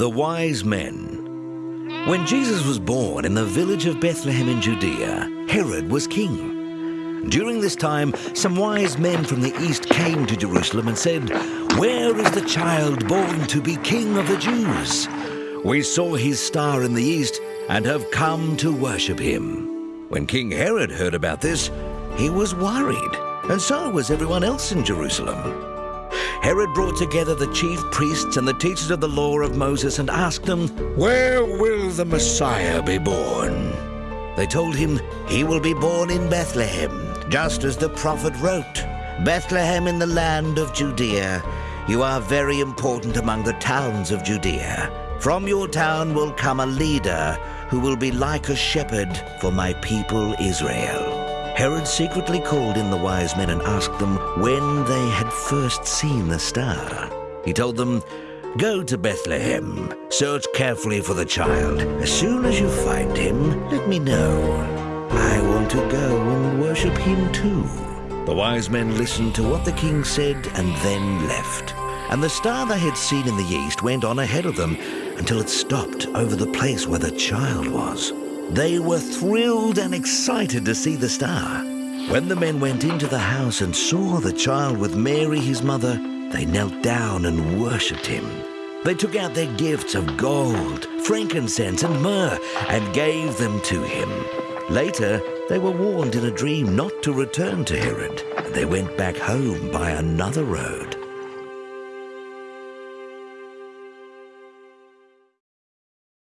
The Wise Men. When Jesus was born in the village of Bethlehem in Judea, Herod was king. During this time, some wise men from the east came to Jerusalem and said, Where is the child born to be king of the Jews? We saw his star in the east and have come to worship him. When King Herod heard about this, he was worried, and so was everyone else in Jerusalem. Herod brought together the chief priests and the teachers of the law of Moses and asked them, Where will the Messiah be born? They told him, He will be born in Bethlehem, just as the prophet wrote. Bethlehem in the land of Judea. You are very important among the towns of Judea. From your town will come a leader who will be like a shepherd for my people Israel. Herod secretly called in the wise men and asked them when they had first seen the star. He told them, Go to Bethlehem, search carefully for the child. As soon as you find him, let me know. I want to go and worship him too. The wise men listened to what the king said and then left. And the star they had seen in the east went on ahead of them until it stopped over the place where the child was. They were thrilled and excited to see the star. When the men went into the house and saw the child with Mary, his mother, they knelt down and worshipped him. They took out their gifts of gold, frankincense, and myrrh and gave them to him. Later, they were warned in a dream not to return to Herod, and they went back home by another road.